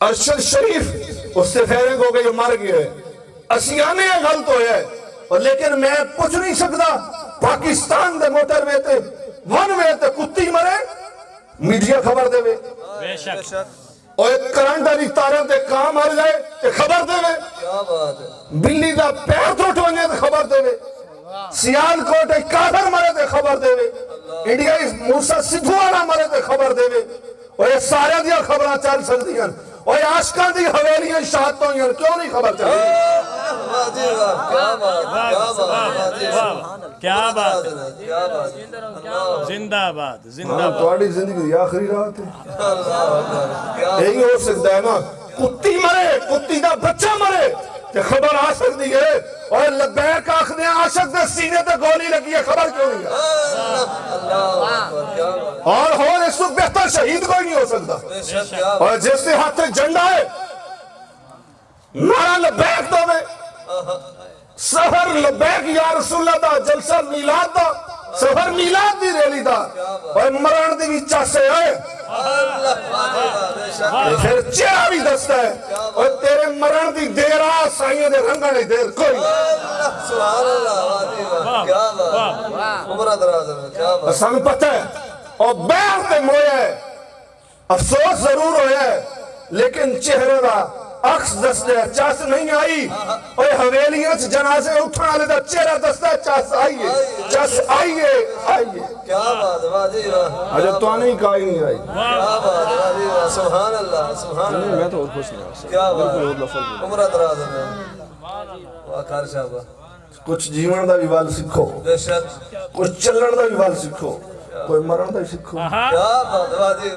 ارشد شریف اس سے فیرنگ ہو گئی جو مر گئے۔ اسیانے غلط ہویا ہے اور لیکن میں پوچھ نہیں سکتا پاکستان دے موٹر وے تے ون وے تے کتی مرے میڈیا خبر دے وے۔ بے شک۔ اور ایک کرنٹ والی تارے تے کام مر جائے تے خبر دے وے۔ کیا بات ہے۔ بلی دا پیر ٹوٹ ونجے تے خبر دے وے۔ سیال کوٹ ایک کافر مرے تے خبر دے وے۔ انڈیا اس موسیٰ سدھو والا مرے تے خبر دے وے۔ اور یہ سارے دیا خبریں چل سکتی یہ عاشقاں دی حویلیاں شاہتوں ہیں کیوں نہیں خبر چل واہ جی واہ کیا بات کیا بات واہ جی واہ واہ کیا بات ہے کیا بات اللہ زندہ باد زندہ باد تواڈی زندگی دی آخری رات ہے اکبر کیا یہی ہو سکتا ہے نا کتی مرے کتی دا بچہ مرے تے خبر آ سکتی ہے اور لبیک ہیں عاشق دے سینے تے گولی لگی ہے خبر کیوں نہیں ہے اللہ اکبر کیا بات اور ہو شہید کوئی نہیں ہو سکتا۔ بے شک کیا اور جس کے ہاتھ سے جھنڈا ہے نعرہ لبیک دو میں سفر لبیک یا رسول اللہ دا جلسہ میلاد دا سفر میلاد دی ریلی دا۔ اور مران دی بھی چاسے آئے۔ بے شک تے پھر چہرہ بھی دستا ہے۔ اور تیرے مرن دی دیر آ سائیں دے رنگا نہیں دیر کوئی۔ سبحان اللہ کیا بات عمرہ دراز ہے کیا بات سن پتہ ہے اور بیعت تے مویا ہے۔ افسوس ضرور ہویا ہے لیکن چہرے دا عکس دستے چاس نہیں آئی۔ اور حویلیاں چ جنازے اٹھنا لے دا چہرہ دستا ہے۔ چاس آئیے چاس آئیے آئیے کیا بات واہ جی واہ اجے تو نہیں کہا ہی نہیں آئی۔ کیا بات واہ جی واہ سبحان اللہ سبحان اللہ۔ میں تو اور خوش نہیں کیا بات۔ عمرہ دراز ہے۔ واہ کار شاہبہ کچھ جیون دا بھی وال سکھو بے شک۔ کچھ چلن دا بھی وال سکھو کوئی مرن دا بھی سکھو کیا بات واہ جی